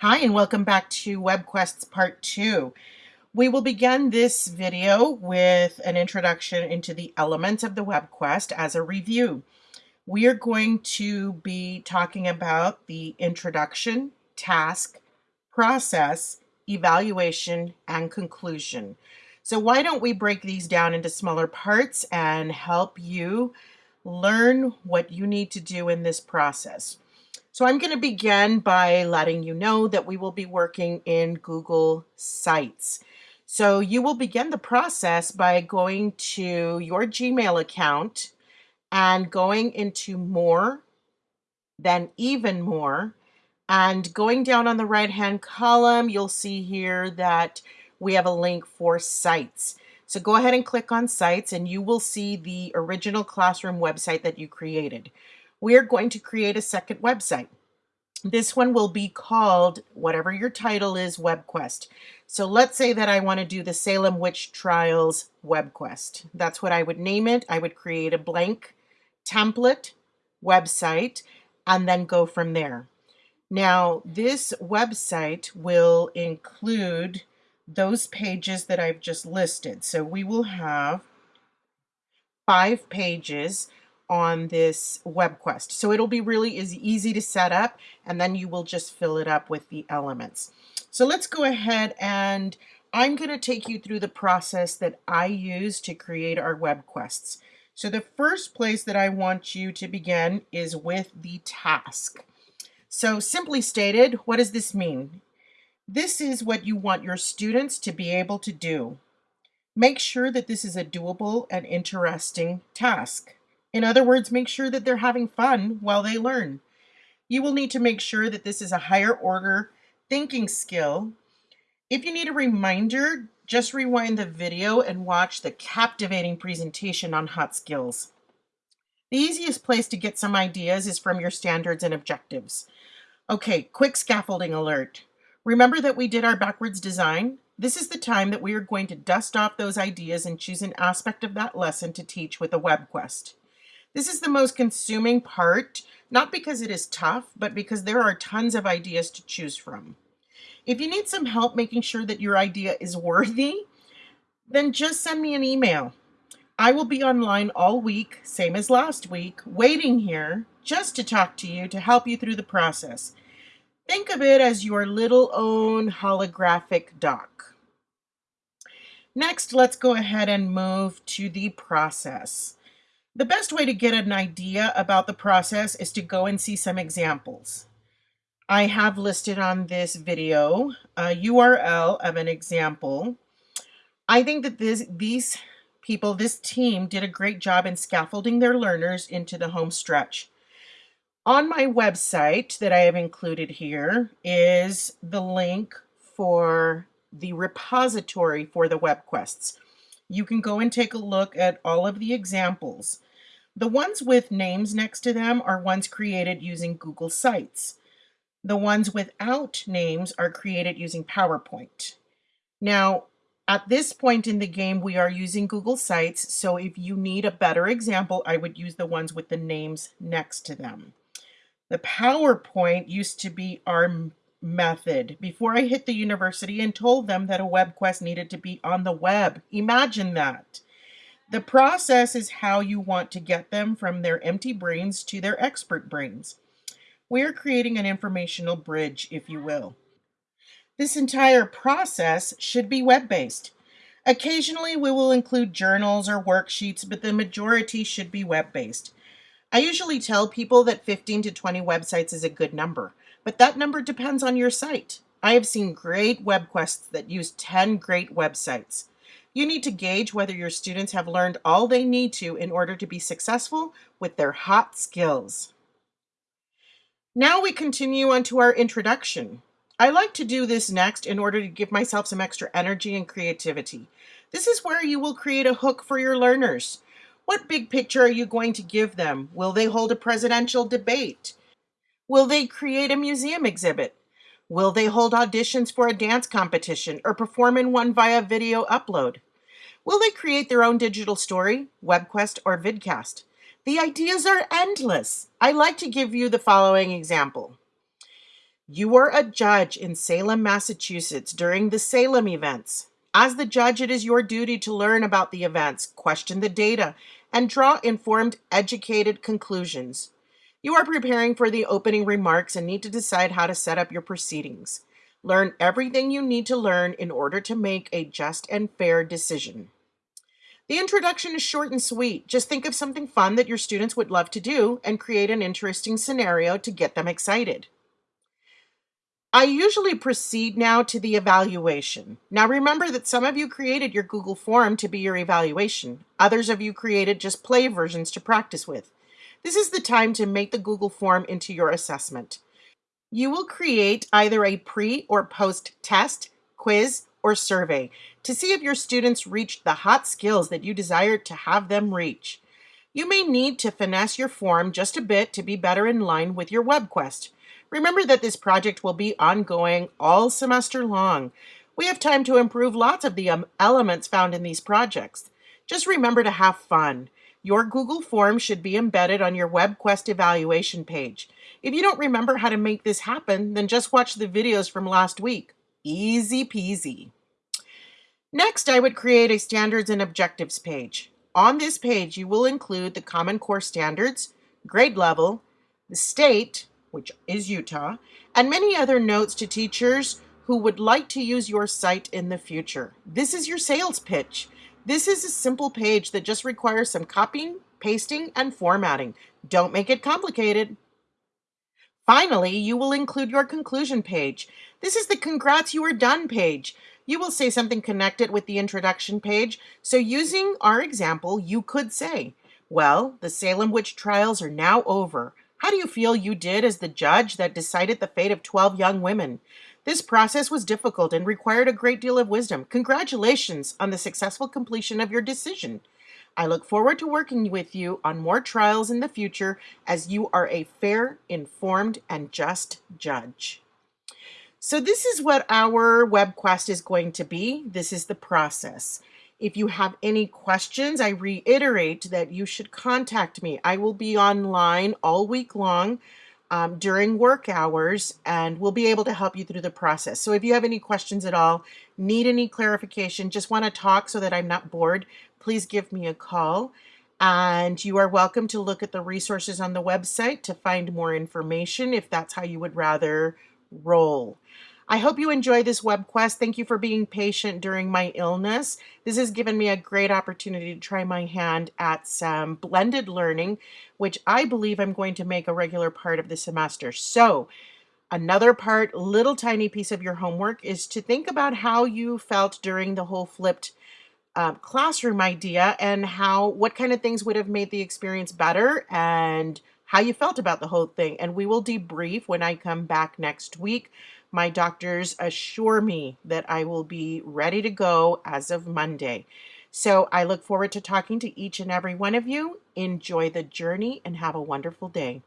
Hi, and welcome back to WebQuests Part 2. We will begin this video with an introduction into the elements of the WebQuest as a review. We are going to be talking about the introduction, task, process, evaluation, and conclusion. So why don't we break these down into smaller parts and help you learn what you need to do in this process. So I'm going to begin by letting you know that we will be working in Google Sites. So you will begin the process by going to your Gmail account and going into more, then even more, and going down on the right hand column, you'll see here that we have a link for sites. So go ahead and click on sites and you will see the original classroom website that you created we are going to create a second website. This one will be called, whatever your title is, WebQuest. So let's say that I want to do the Salem Witch Trials WebQuest. That's what I would name it. I would create a blank template website and then go from there. Now, this website will include those pages that I've just listed. So we will have five pages on this web quest. So it'll be really easy to set up and then you will just fill it up with the elements. So let's go ahead and I'm going to take you through the process that I use to create our web quests. So the first place that I want you to begin is with the task. So simply stated, what does this mean? This is what you want your students to be able to do. Make sure that this is a doable and interesting task. In other words, make sure that they're having fun while they learn. You will need to make sure that this is a higher order thinking skill. If you need a reminder, just rewind the video and watch the captivating presentation on hot skills. The easiest place to get some ideas is from your standards and objectives. Okay, quick scaffolding alert. Remember that we did our backwards design? This is the time that we are going to dust off those ideas and choose an aspect of that lesson to teach with a web quest. This is the most consuming part, not because it is tough, but because there are tons of ideas to choose from. If you need some help making sure that your idea is worthy, then just send me an email. I will be online all week, same as last week, waiting here just to talk to you to help you through the process. Think of it as your little own holographic doc. Next, let's go ahead and move to the process. The best way to get an idea about the process is to go and see some examples. I have listed on this video a URL of an example. I think that this, these people, this team did a great job in scaffolding their learners into the home stretch. On my website that I have included here is the link for the repository for the web quests. You can go and take a look at all of the examples. The ones with names next to them are ones created using Google Sites. The ones without names are created using PowerPoint. Now, at this point in the game, we are using Google Sites, so if you need a better example, I would use the ones with the names next to them. The PowerPoint used to be our method before I hit the university and told them that a web quest needed to be on the web. Imagine that. The process is how you want to get them from their empty brains to their expert brains. We are creating an informational bridge, if you will. This entire process should be web-based. Occasionally, we will include journals or worksheets, but the majority should be web-based. I usually tell people that 15 to 20 websites is a good number, but that number depends on your site. I have seen great web quests that use 10 great websites. You need to gauge whether your students have learned all they need to in order to be successful with their hot skills. Now we continue on to our introduction. I like to do this next in order to give myself some extra energy and creativity. This is where you will create a hook for your learners. What big picture are you going to give them? Will they hold a presidential debate? Will they create a museum exhibit? Will they hold auditions for a dance competition or perform in one via video upload? Will they create their own digital story, WebQuest, or vidcast? The ideas are endless. I like to give you the following example. You are a judge in Salem, Massachusetts during the Salem events. As the judge, it is your duty to learn about the events, question the data, and draw informed, educated conclusions. You are preparing for the opening remarks and need to decide how to set up your proceedings. Learn everything you need to learn in order to make a just and fair decision. The introduction is short and sweet. Just think of something fun that your students would love to do and create an interesting scenario to get them excited. I usually proceed now to the evaluation. Now remember that some of you created your Google form to be your evaluation. Others of you created just play versions to practice with. This is the time to make the Google form into your assessment. You will create either a pre or post test, quiz, or survey to see if your students reached the hot skills that you desired to have them reach. You may need to finesse your form just a bit to be better in line with your WebQuest. Remember that this project will be ongoing all semester long. We have time to improve lots of the um, elements found in these projects. Just remember to have fun. Your Google form should be embedded on your WebQuest evaluation page. If you don't remember how to make this happen, then just watch the videos from last week. Easy peasy. Next, I would create a standards and objectives page. On this page, you will include the Common Core standards, grade level, the state, which is Utah, and many other notes to teachers who would like to use your site in the future. This is your sales pitch. This is a simple page that just requires some copying, pasting, and formatting. Don't make it complicated. Finally, you will include your conclusion page. This is the congrats you are done page. You will say something connected with the introduction page. So using our example, you could say, well, the Salem witch trials are now over. How do you feel you did as the judge that decided the fate of 12 young women? This process was difficult and required a great deal of wisdom. Congratulations on the successful completion of your decision. I look forward to working with you on more trials in the future as you are a fair, informed, and just judge. So this is what our WebQuest is going to be. This is the process. If you have any questions, I reiterate that you should contact me. I will be online all week long um, during work hours and we'll be able to help you through the process. So if you have any questions at all, need any clarification, just want to talk so that I'm not bored, please give me a call. And you are welcome to look at the resources on the website to find more information if that's how you would rather roll. I hope you enjoy this web quest. Thank you for being patient during my illness. This has given me a great opportunity to try my hand at some blended learning, which I believe I'm going to make a regular part of the semester. So another part, little tiny piece of your homework is to think about how you felt during the whole flipped uh, classroom idea and how what kind of things would have made the experience better and how you felt about the whole thing. And we will debrief when I come back next week. My doctors assure me that I will be ready to go as of Monday. So I look forward to talking to each and every one of you. Enjoy the journey and have a wonderful day.